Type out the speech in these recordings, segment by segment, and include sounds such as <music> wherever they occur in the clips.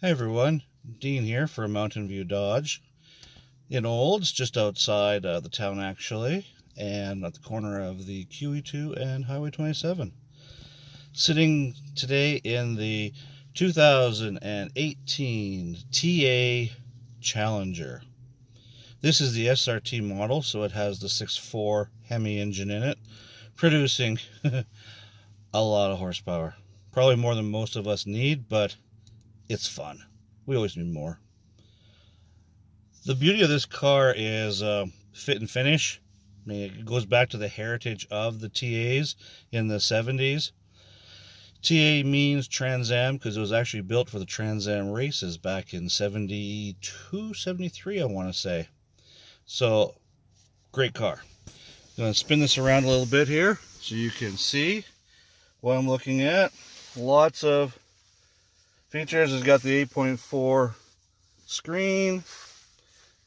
Hey everyone, Dean here for Mountain View Dodge in Olds, just outside uh, the town actually, and at the corner of the QE2 and Highway 27. Sitting today in the 2018 TA Challenger. This is the SRT model, so it has the 6.4 Hemi engine in it, producing <laughs> a lot of horsepower. Probably more than most of us need, but it's fun. We always need more. The beauty of this car is uh, fit and finish. I mean, it goes back to the heritage of the TAs in the 70s. TA means Trans Am because it was actually built for the Trans Am races back in 72, 73, I want to say. So, great car. I'm going to spin this around a little bit here so you can see what I'm looking at. Lots of features. It's got the 8.4 screen.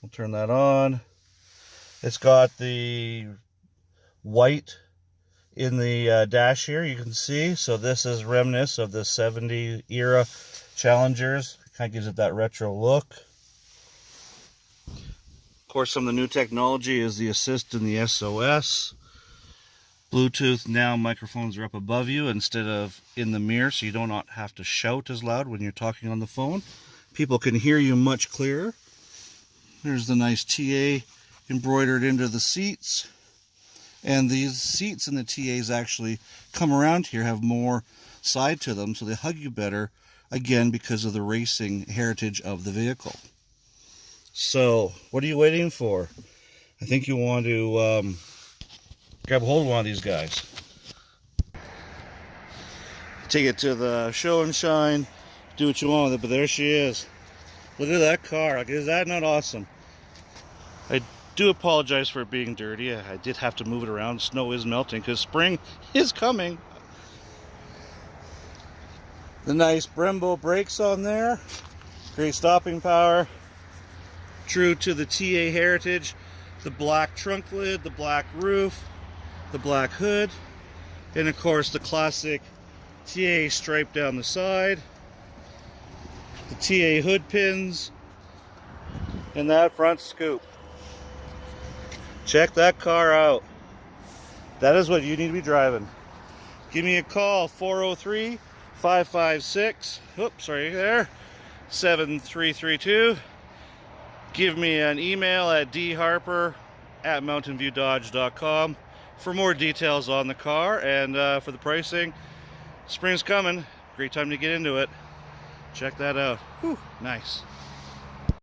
We'll turn that on. It's got the white in the uh, dash here, you can see. So this is remnants of the 70 era Challengers. Kind of gives it that retro look. Of course, some of the new technology is the assist and the SOS. Bluetooth now microphones are up above you instead of in the mirror so you do not have to shout as loud when you're talking on the phone. People can hear you much clearer. There's the nice TA embroidered into the seats. And these seats in the TAs actually come around here, have more side to them, so they hug you better, again, because of the racing heritage of the vehicle. So, what are you waiting for? I think you want to um, grab a hold of one of these guys. Take it to the show and shine, do what you want with it, but there she is. Look at that car. Is that not awesome? I do apologize for it being dirty. I did have to move it around. Snow is melting because spring <laughs> is coming. The nice Brembo brakes on there. Great stopping power. True to the TA heritage. The black trunk lid, the black roof, the black hood, and of course the classic TA stripe down the side, the TA hood pins, and that front scoop. Check that car out. That is what you need to be driving. Give me a call, 403 556, oops, sorry there, 7332. Give me an email at dharper at mountainviewdodge.com for more details on the car and uh, for the pricing. Spring's coming. Great time to get into it. Check that out. Whew, nice.